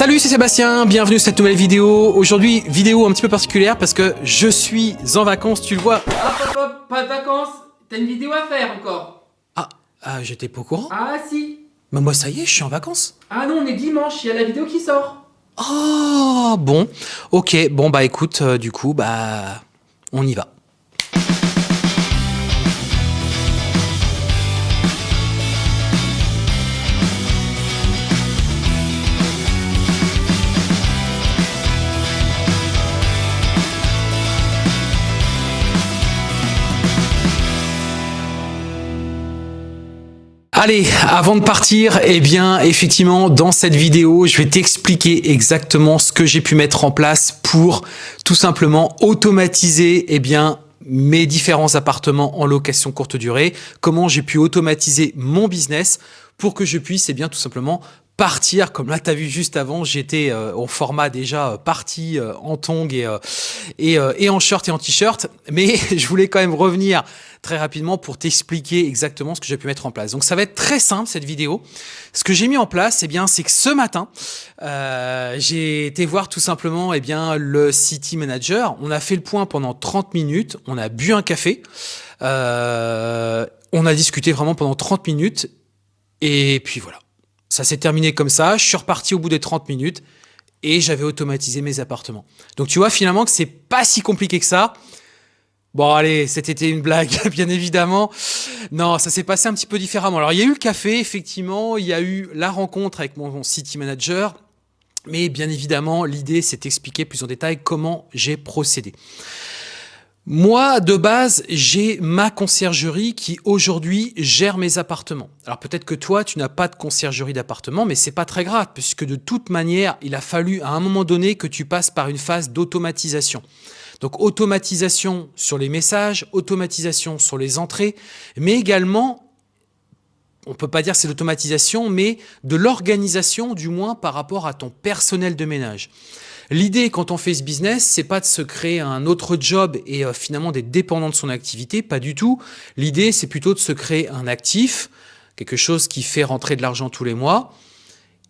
Salut, c'est Sébastien, bienvenue sur cette nouvelle vidéo. Aujourd'hui, vidéo un petit peu particulière parce que je suis en vacances, tu le vois. Hop hop hop, pas de vacances T'as une vidéo à faire encore Ah, ah j'étais pas au courant Ah si Mais moi ça y est, je suis en vacances. Ah non, on est dimanche, il y a la vidéo qui sort Oh, bon, ok, bon bah écoute, euh, du coup, bah, on y va. Allez, avant de partir, eh bien, effectivement, dans cette vidéo, je vais t'expliquer exactement ce que j'ai pu mettre en place pour tout simplement automatiser, eh bien, mes différents appartements en location courte durée, comment j'ai pu automatiser mon business pour que je puisse, eh bien, tout simplement partir, comme là tu as vu juste avant, j'étais euh, au format déjà euh, parti euh, en tongs et, et, et, en short et en t-shirt, mais je voulais quand même revenir très rapidement pour t'expliquer exactement ce que j'ai pu mettre en place. Donc ça va être très simple cette vidéo. Ce que j'ai mis en place, eh bien, c'est que ce matin, j'ai été voir tout simplement eh bien, le City Manager. On a fait le point pendant 30 minutes, on a bu un café, on a discuté vraiment pendant 30 minutes, et puis voilà. Ça s'est terminé comme ça, je suis reparti au bout des 30 minutes et j'avais automatisé mes appartements. Donc tu vois finalement que c'est pas si compliqué que ça. Bon allez, c'était une blague, bien évidemment. Non, ça s'est passé un petit peu différemment. Alors il y a eu le café, effectivement, il y a eu la rencontre avec mon city manager, mais bien évidemment, l'idée c'est d'expliquer plus en détail comment j'ai procédé. Moi, de base, j'ai ma conciergerie qui aujourd'hui gère mes appartements. Alors peut-être que toi, tu n'as pas de conciergerie d'appartement, mais c'est pas très grave, puisque de toute manière, il a fallu à un moment donné que tu passes par une phase d'automatisation. Donc automatisation sur les messages, automatisation sur les entrées, mais également, on peut pas dire c'est l'automatisation, mais de l'organisation du moins par rapport à ton personnel de ménage. L'idée quand on fait ce business, c'est pas de se créer un autre job et euh, finalement d'être dépendant de son activité, pas du tout. L'idée, c'est plutôt de se créer un actif, quelque chose qui fait rentrer de l'argent tous les mois,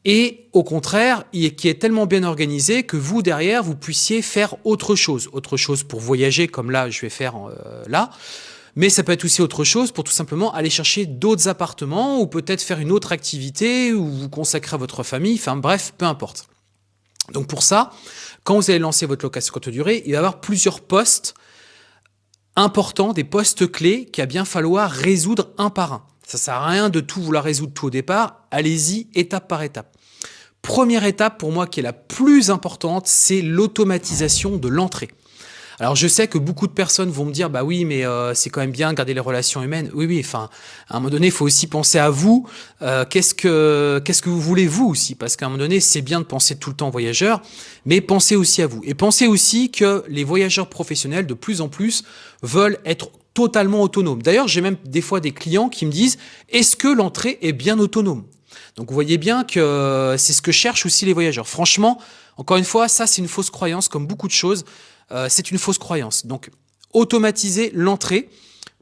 et au contraire, qui est tellement bien organisé que vous, derrière, vous puissiez faire autre chose. Autre chose pour voyager, comme là, je vais faire euh, là. Mais ça peut être aussi autre chose pour tout simplement aller chercher d'autres appartements ou peut-être faire une autre activité ou vous consacrer à votre famille. Enfin bref, peu importe. Donc pour ça, quand vous allez lancer votre location courte durée, il va y avoir plusieurs postes importants, des postes clés qu'il va bien falloir résoudre un par un. Ça sert à rien de tout vouloir résoudre tout au départ. Allez-y étape par étape. Première étape pour moi qui est la plus importante, c'est l'automatisation de l'entrée. Alors je sais que beaucoup de personnes vont me dire bah oui mais euh, c'est quand même bien garder les relations humaines. Oui oui, enfin à un moment donné il faut aussi penser à vous. Euh, qu'est-ce que qu'est-ce que vous voulez vous aussi? Parce qu'à un moment donné c'est bien de penser tout le temps voyageur, mais pensez aussi à vous et pensez aussi que les voyageurs professionnels de plus en plus veulent être totalement autonomes. D'ailleurs j'ai même des fois des clients qui me disent est-ce que l'entrée est bien autonome? Donc vous voyez bien que c'est ce que cherchent aussi les voyageurs. Franchement, encore une fois, ça c'est une fausse croyance comme beaucoup de choses. Euh, c'est une fausse croyance. Donc, automatisez l'entrée.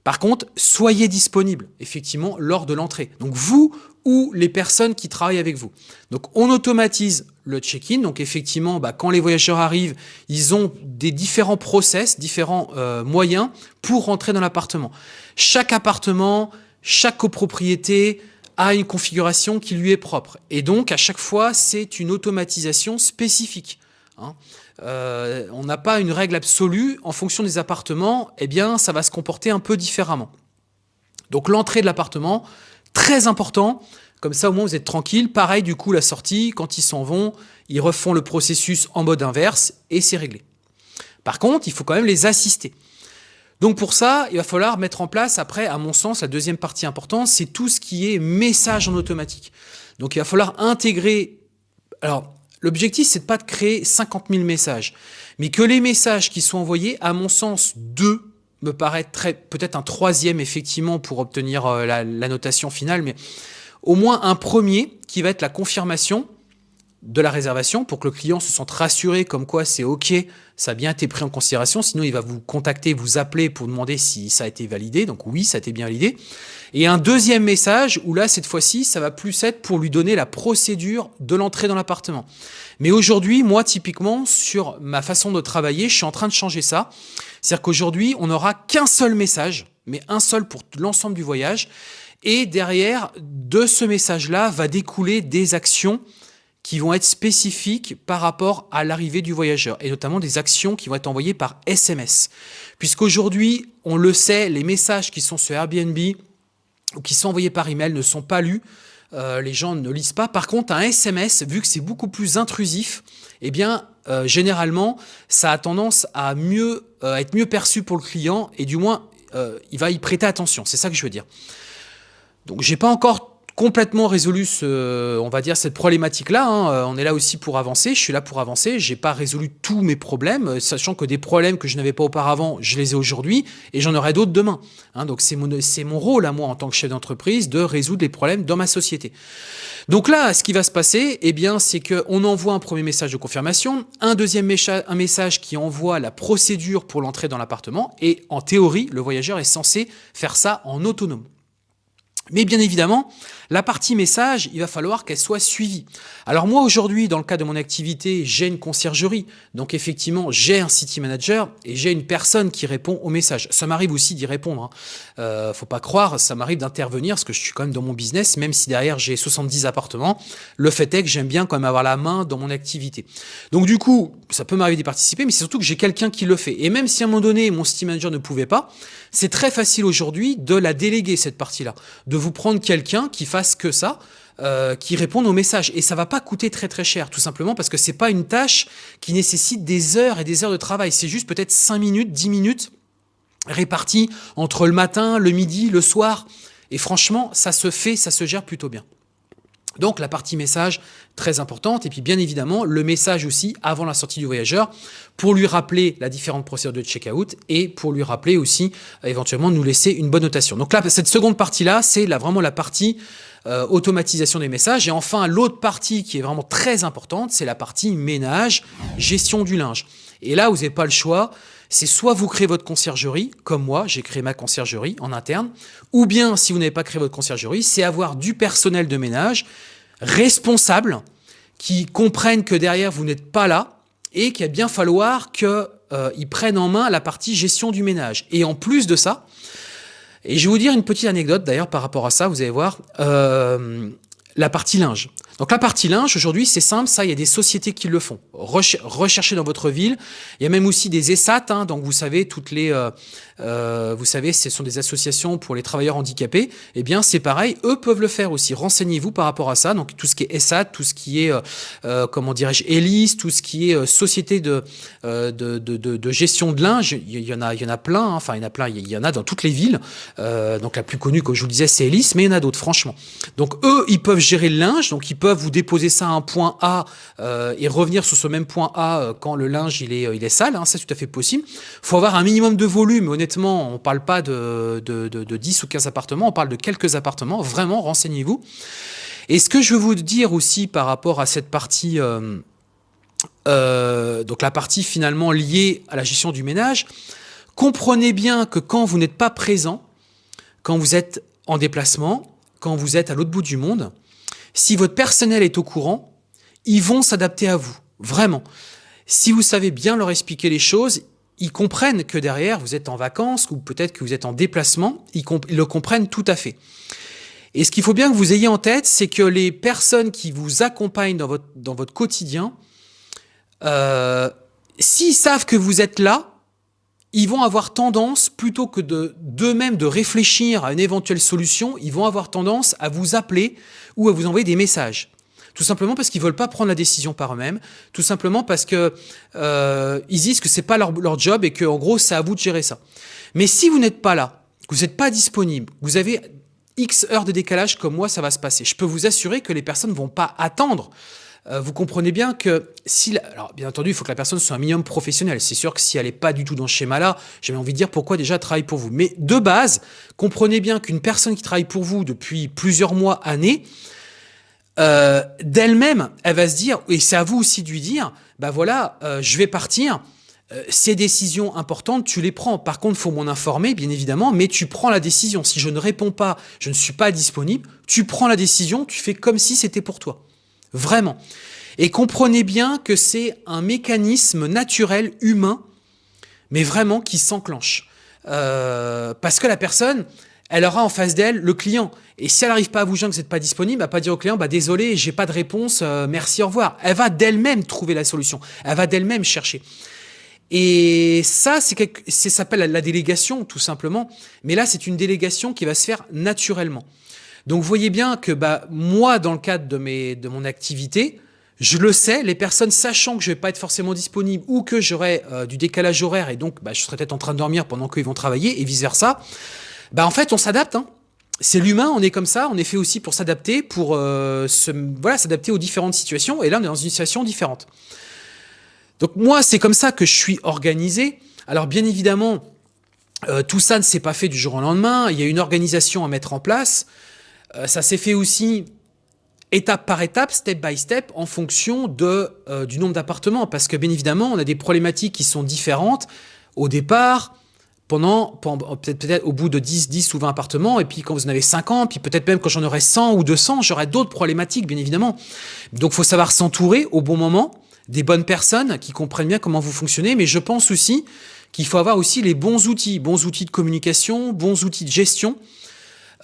Par contre, soyez disponible, effectivement, lors de l'entrée. Donc, vous ou les personnes qui travaillent avec vous. Donc, on automatise le check-in. Donc, effectivement, bah, quand les voyageurs arrivent, ils ont des différents process, différents euh, moyens pour rentrer dans l'appartement. Chaque appartement, chaque copropriété a une configuration qui lui est propre. Et donc, à chaque fois, c'est une automatisation spécifique. Hein. Euh, on n'a pas une règle absolue. En fonction des appartements, eh bien, ça va se comporter un peu différemment. Donc l'entrée de l'appartement, très important. Comme ça, au moins, vous êtes tranquille. Pareil, du coup, la sortie, quand ils s'en vont, ils refont le processus en mode inverse et c'est réglé. Par contre, il faut quand même les assister. Donc pour ça, il va falloir mettre en place, après, à mon sens, la deuxième partie importante, c'est tout ce qui est message en automatique. Donc il va falloir intégrer... L'objectif, c'est pas de créer 50 000 messages, mais que les messages qui sont envoyés, à mon sens, deux me paraît très peut-être un troisième effectivement pour obtenir euh, la, notation finale, mais au moins un premier qui va être la confirmation de la réservation pour que le client se sente rassuré comme quoi c'est OK, ça a bien été pris en considération. Sinon, il va vous contacter, vous appeler pour demander si ça a été validé. Donc oui, ça a été bien validé. Et un deuxième message où là, cette fois-ci, ça va plus être pour lui donner la procédure de l'entrée dans l'appartement. Mais aujourd'hui, moi, typiquement, sur ma façon de travailler, je suis en train de changer ça. C'est-à-dire qu'aujourd'hui, on n'aura qu'un seul message, mais un seul pour l'ensemble du voyage. Et derrière, de ce message-là, va découler des actions qui vont être spécifiques par rapport à l'arrivée du voyageur, et notamment des actions qui vont être envoyées par SMS. Puisqu'aujourd'hui, on le sait, les messages qui sont sur Airbnb ou qui sont envoyés par email ne sont pas lus, euh, les gens ne lisent pas. Par contre, un SMS, vu que c'est beaucoup plus intrusif, eh bien, euh, généralement, ça a tendance à mieux euh, être mieux perçu pour le client, et du moins, il va y prêter attention. C'est ça que je veux dire. Donc, j'ai pas encore complètement résolu ce, on va dire cette problématique-là. Hein. Euh, on est là aussi pour avancer. Je suis là pour avancer. J'ai pas résolu tous mes problèmes, euh, sachant que des problèmes que je n'avais pas auparavant, je les ai aujourd'hui et j'en aurai d'autres demain. Hein. Donc c'est mon, rôle à moi en tant que chef d'entreprise de résoudre les problèmes dans ma société. Donc là, ce qui va se passer, eh bien, c'est qu'on envoie un premier message de confirmation, un deuxième message qui envoie la procédure pour l'entrée dans l'appartement et en théorie, le voyageur est censé faire ça en autonome. Mais bien évidemment, la partie message, il va falloir qu'elle soit suivie. Alors moi aujourd'hui, dans le cas de mon activité, j'ai une conciergerie. Donc effectivement, j'ai un city manager et j'ai une personne qui répond aux messages. Ça m'arrive aussi d'y répondre. Hein. Euh, faut pas croire, ça m'arrive d'intervenir parce que je suis quand même dans mon business, même si derrière j'ai 70 appartements. Le fait est que j'aime bien quand même avoir la main dans mon activité. Donc du coup, ça peut m'arriver d'y participer, mais c'est surtout que j'ai quelqu'un qui le fait. Et même si à un moment donné, mon city manager ne pouvait pas, c'est très facile aujourd'hui de la déléguer cette partie-là, vous prendre quelqu'un qui fasse que ça, euh, qui réponde aux messages. Et ça va pas coûter très très cher, tout simplement parce que c'est pas une tâche qui nécessite des heures et des heures de travail. C'est juste peut-être 5 minutes, 10 minutes réparties entre le matin, le midi, le soir. Et franchement, ça se fait, ça se gère plutôt bien. Donc la partie message, très importante. Et puis bien évidemment, le message aussi avant la sortie du voyageur pour lui rappeler la différente procédure de check-out et pour lui rappeler aussi euh, éventuellement nous laisser une bonne notation. Donc là, cette seconde partie-là, c'est vraiment la partie euh, automatisation des messages. Et enfin, l'autre partie qui est vraiment très importante, c'est la partie ménage, gestion du linge. Et là, vous n'avez pas le choix c'est soit vous créez votre conciergerie, comme moi, j'ai créé ma conciergerie en interne, ou bien, si vous n'avez pas créé votre conciergerie, c'est avoir du personnel de ménage responsable, qui comprennent que derrière, vous n'êtes pas là, et qu'il va bien falloir qu'ils euh, prennent en main la partie gestion du ménage. Et en plus de ça, et je vais vous dire une petite anecdote d'ailleurs par rapport à ça, vous allez voir, euh, la partie linge. Donc la partie linge, aujourd'hui, c'est simple, ça, il y a des sociétés qui le font. recherchez dans votre ville. Il y a même aussi des ESAT, hein, donc vous savez, toutes les, euh, euh, vous savez, ce sont des associations pour les travailleurs handicapés. Eh bien, c'est pareil, eux peuvent le faire aussi. Renseignez-vous par rapport à ça. Donc tout ce qui est ESAT, tout ce qui est, euh, comment dirais-je, ELIS, tout ce qui est société de, de, de, de, gestion de linge, il y en a, il y en a plein. Hein. Enfin, il y en a plein. Il y en a dans toutes les villes. donc la plus connue, comme je vous le disais, c'est ELIS, mais il y en a d'autres, franchement. Donc eux, ils peuvent gérer le linge, donc ils peuvent vous déposer ça à un point A euh, et revenir sur ce même point A euh, quand le linge il est, euh, il est sale, hein, c'est tout à fait possible. Il faut avoir un minimum de volume, honnêtement, on ne parle pas de, de, de, 10 ou 15 appartements, on parle de quelques appartements, vraiment, renseignez-vous. Et ce que je veux vous dire aussi par rapport à cette partie, donc la partie finalement liée à la gestion du ménage, comprenez bien que quand vous n'êtes pas présent, quand vous êtes en déplacement, quand vous êtes à l'autre bout du monde, si votre personnel est au courant, ils vont s'adapter à vous, vraiment. Si vous savez bien leur expliquer les choses, ils comprennent que derrière, vous êtes en vacances ou peut-être que vous êtes en déplacement, ils, le comprennent tout à fait. Et ce qu'il faut bien que vous ayez en tête, c'est que les personnes qui vous accompagnent dans votre, dans votre quotidien, euh, s'ils savent que vous êtes là, ils vont avoir tendance, plutôt que d'eux-mêmes de, réfléchir à une éventuelle solution, ils vont avoir tendance à vous appeler ou à vous envoyer des messages. Tout simplement parce qu'ils veulent pas prendre la décision par eux-mêmes, tout simplement parce que euh, ils disent que c'est pas leur, job et que en gros c'est à vous de gérer ça. Mais si vous n'êtes pas là, que vous n'êtes pas disponible, vous avez X heures de décalage comme moi, ça va se passer. Je peux vous assurer que les personnes vont pas attendre euh, vous comprenez bien que si... alors, bien entendu, il faut que la personne soit un minimum professionnel. C'est sûr que si elle n'est pas du tout dans ce schéma-là, j'ai envie de dire pourquoi déjà travaille pour vous. Mais de base, comprenez bien qu'une personne qui travaille pour vous depuis plusieurs mois, années, euh, d'elle-même, elle va se dire, et c'est à vous aussi de lui dire, bah voilà, euh, je vais partir, ces décisions importantes, tu les prends. Par contre, faut m'en informer, bien évidemment, mais tu prends la décision. Si je ne réponds pas, je ne suis pas disponible, tu prends la décision, tu fais comme si c'était pour toi. Vraiment. Et comprenez bien que c'est un mécanisme naturel, humain, mais vraiment qui s'enclenche. Euh, parce que la personne, elle aura en face d'elle le client. Et si elle n'arrive pas à vous joindre, que vous n'êtes pas disponible, elle va pas dire au client, bah désolé, j'ai pas de réponse, euh, merci, au revoir. Elle va d'elle-même trouver la solution. Elle va d'elle-même chercher. Et ça, ça s'appelle la délégation, tout simplement. Mais là, c'est une délégation qui va se faire naturellement. Donc, vous voyez bien que bah, moi, dans le cadre de, mon activité, je le sais, les personnes sachant que je vais pas être forcément disponible ou que j'aurai euh, du décalage horaire et donc bah, je serai peut-être en train de dormir pendant qu'ils vont travailler et vice-versa, bah, en fait, on s'adapte. Hein. C'est l'humain, on est comme ça, on est fait aussi pour s'adapter, pour euh, s'adapter aux différentes situations. Et là, on est dans une situation différente. Donc moi, c'est comme ça que je suis organisé. Alors bien évidemment, euh, tout ça ne s'est pas fait du jour au lendemain. Il y a une organisation à mettre en place. Euh, ça s'est fait aussi étape par étape, step by step, en fonction de, euh, du nombre d'appartements. Parce que bien évidemment, on a des problématiques qui sont différentes au départ, pendant, peut-être peut au bout de 10, 10 ou 20 appartements, et puis quand vous en avez 50, puis peut-être même quand j'en aurai 100 ou 200, j'aurai d'autres problématiques, bien évidemment. Donc, il faut savoir s'entourer au bon moment, des bonnes personnes qui comprennent bien comment vous fonctionnez, mais je pense aussi qu'il faut avoir aussi les bons outils, bons outils de communication, bons outils de gestion,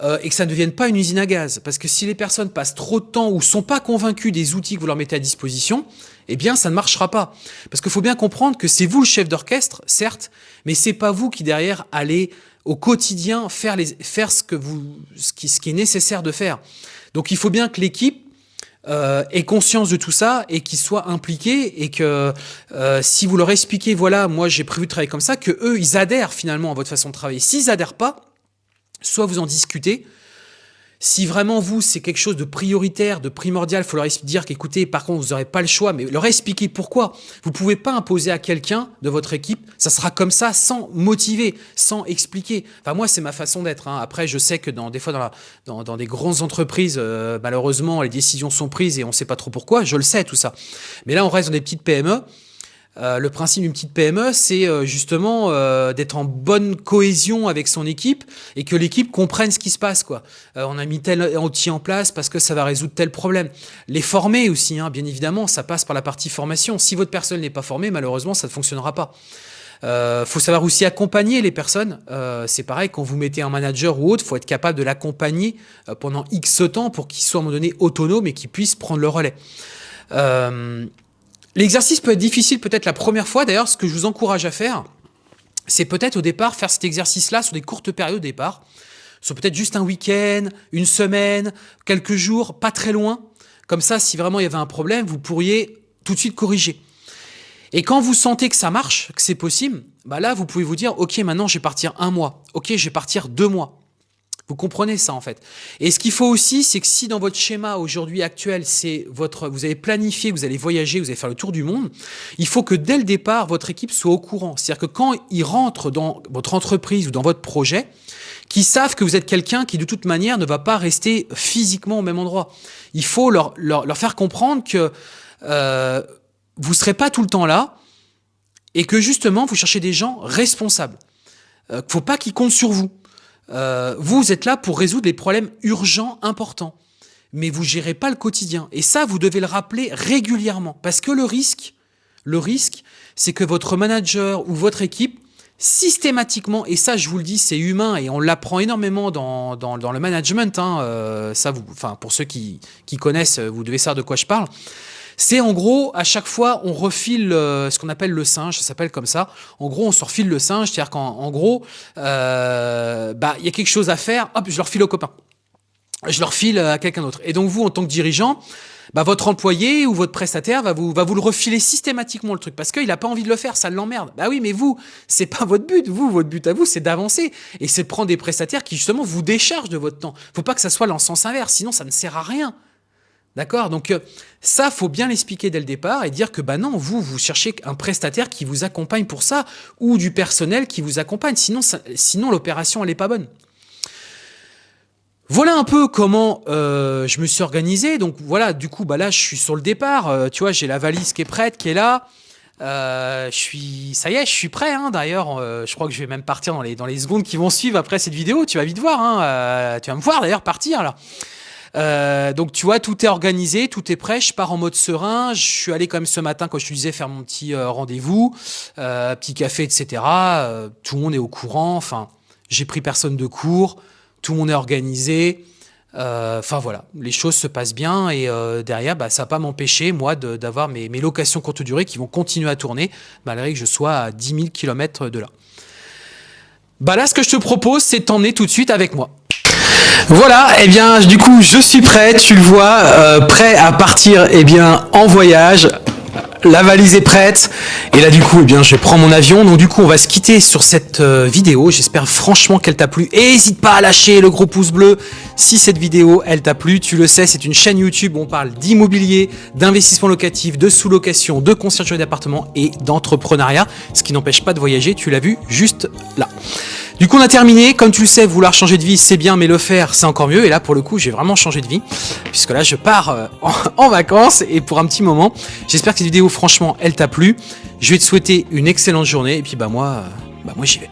euh, et que ça ne devienne pas une usine à gaz. Parce que si les personnes passent trop de temps ou sont pas convaincues des outils que vous leur mettez à disposition, eh bien, ça ne marchera pas. Parce qu'il faut bien comprendre que c'est vous le chef d'orchestre, certes, mais c'est pas vous qui derrière allez au quotidien faire, les, faire ce, que vous, ce, qui, ce qui est nécessaire de faire. Donc il faut bien que l'équipe euh, ait conscience de tout ça et qu'ils soient impliqués et que euh, si vous leur expliquez, voilà, moi j'ai prévu de travailler comme ça, que eux, ils adhèrent finalement à votre façon de travailler. S'ils adhèrent pas, soit vous en discutez, si vraiment vous, c'est quelque chose de prioritaire, de primordial, il faut leur dire qu'écoutez, par contre, vous n'aurez pas le choix, mais leur expliquer pourquoi. Vous ne pouvez pas imposer à quelqu'un de votre équipe, ça sera comme ça, sans motiver, sans expliquer. Enfin, moi, c'est ma façon d'être. Hein. Après, je sais que dans, des fois, dans, dans des grandes entreprises, euh, malheureusement, les décisions sont prises et on ne sait pas trop pourquoi, je le sais, tout ça. Mais là, on reste dans des petites PME. Euh, le principe d'une petite PME, c'est euh, justement euh, d'être en bonne cohésion avec son équipe et que l'équipe comprenne ce qui se passe. Quoi. on a mis tel outil en place parce que ça va résoudre tel problème. Les former aussi, hein, bien évidemment, ça passe par la partie formation. Si votre personne n'est pas formée, malheureusement, ça ne fonctionnera pas. Euh, faut savoir aussi accompagner les personnes. c'est pareil, quand vous mettez un manager ou autre, faut être capable de l'accompagner pendant X temps pour qu'il soit à un moment donné autonome et qu'il puisse prendre le relais. L'exercice peut être difficile peut-être la première fois. D'ailleurs, ce que je vous encourage à faire, c'est peut-être au départ faire cet exercice-là sur des courtes périodes au départ, sur peut-être juste un week-end, une semaine, quelques jours, pas très loin. Comme ça, si vraiment il y avait un problème, vous pourriez tout de suite corriger. Et quand vous sentez que ça marche, que c'est possible, bah là, vous pouvez vous dire, OK, maintenant, je vais partir un mois. OK, je vais partir deux mois. Vous comprenez ça en fait. Et ce qu'il faut aussi, c'est que si dans votre schéma aujourd'hui actuel, c'est votre, vous avez planifié, vous allez voyager, vous allez faire le tour du monde, il faut que dès le départ, votre équipe soit au courant. C'est-à-dire que quand ils rentrent dans votre entreprise ou dans votre projet, qu'ils savent que vous êtes quelqu'un qui de toute manière ne va pas rester physiquement au même endroit. Il faut leur, leur, leur faire comprendre que euh, vous ne serez pas tout le temps là et que justement, vous cherchez des gens responsables. Euh, faut pas qu'ils comptent sur vous. Euh, vous êtes là pour résoudre les problèmes urgents, importants. Mais vous gérez pas le quotidien. Et ça, vous devez le rappeler régulièrement. Parce que le risque, le risque, c'est que votre manager ou votre équipe, systématiquement, et ça je vous le dis, c'est humain et on l'apprend énormément dans, dans, le management, hein, euh, ça vous, enfin, pour ceux qui, qui connaissent, vous devez savoir de quoi je parle, c'est en gros, à chaque fois, on refile euh, ce qu'on appelle le singe, ça s'appelle comme ça. En gros, on se refile le singe, c'est-à-dire qu'en gros, euh, bah, il y a quelque chose à faire, hop, je leur file au copain. Je leur file à quelqu'un d'autre. Et donc vous, en tant que dirigeant, bah, votre employé ou votre prestataire va vous, va vous le refiler systématiquement le truc parce qu'il n'a pas envie de le faire, ça l'emmerde. Bah oui, mais vous, c'est pas votre but. Vous, votre but à vous, c'est d'avancer et c'est de prendre des prestataires qui justement vous déchargent de votre temps. Faut pas que ça soit dans le sens inverse, sinon ça ne sert à rien. D'accord? Donc euh, ça, faut bien l'expliquer dès le départ et dire que bah non, vous, vous cherchez un prestataire qui vous accompagne pour ça ou du personnel qui vous accompagne. Sinon, l'opération, elle n'est pas bonne. Voilà un peu comment euh, je me suis organisé. Donc voilà, du coup, bah là, je suis sur le départ. Euh, tu vois, j'ai la valise qui est prête, qui est là. Je suis, ça y est, je suis prêt. Hein, D'ailleurs, je crois que je vais même partir dans les, dans secondes qui vont suivre après cette vidéo. Tu vas vite voir. Hein, tu vas me voir d'ailleurs partir là. Euh, donc tu vois, tout est organisé, tout est prêt. Je pars en mode serein. Je suis allé quand même ce matin, quand je te disais, faire mon petit euh, rendez-vous, euh, petit café, etc. Tout le monde est au courant. Enfin, j'ai pris personne de cours. Tout le monde est organisé. Enfin voilà, les choses se passent bien et derrière, bah, ça va pas m'empêcher, moi, d'avoir mes, mes locations courte durée qui vont continuer à tourner, malgré que je sois à 10 000 km de là. Bah là, ce que je te propose, c'est de t'emmener tout de suite avec moi. Voilà, et eh bien, du coup, je suis prêt, tu le vois, euh, prêt à partir, eh bien, en voyage. La valise est prête. Et là, du coup, eh bien, je prends mon avion. Donc, du coup, on va se quitter sur cette euh, vidéo. J'espère franchement qu'elle t'a plu. Et n'hésite pas à lâcher le gros pouce bleu si cette vidéo, elle t'a plu. Tu le sais, c'est une chaîne YouTube où on parle d'immobilier, d'investissement locatif, de sous-location, de conciergerie d'appartement et d'entrepreneuriat. Ce qui n'empêche pas de voyager. Tu l'as vu juste là. Du coup, on a terminé. Comme tu le sais, vouloir changer de vie, c'est bien, mais le faire, c'est encore mieux. Et là, pour le coup, j'ai vraiment changé de vie. Puisque là, je pars euh, en, vacances et pour un petit moment. J'espère que cette vidéo, franchement, elle t'a plu. Je vais te souhaiter une excellente journée. Et puis, bah, moi, euh, bah, moi j'y vais.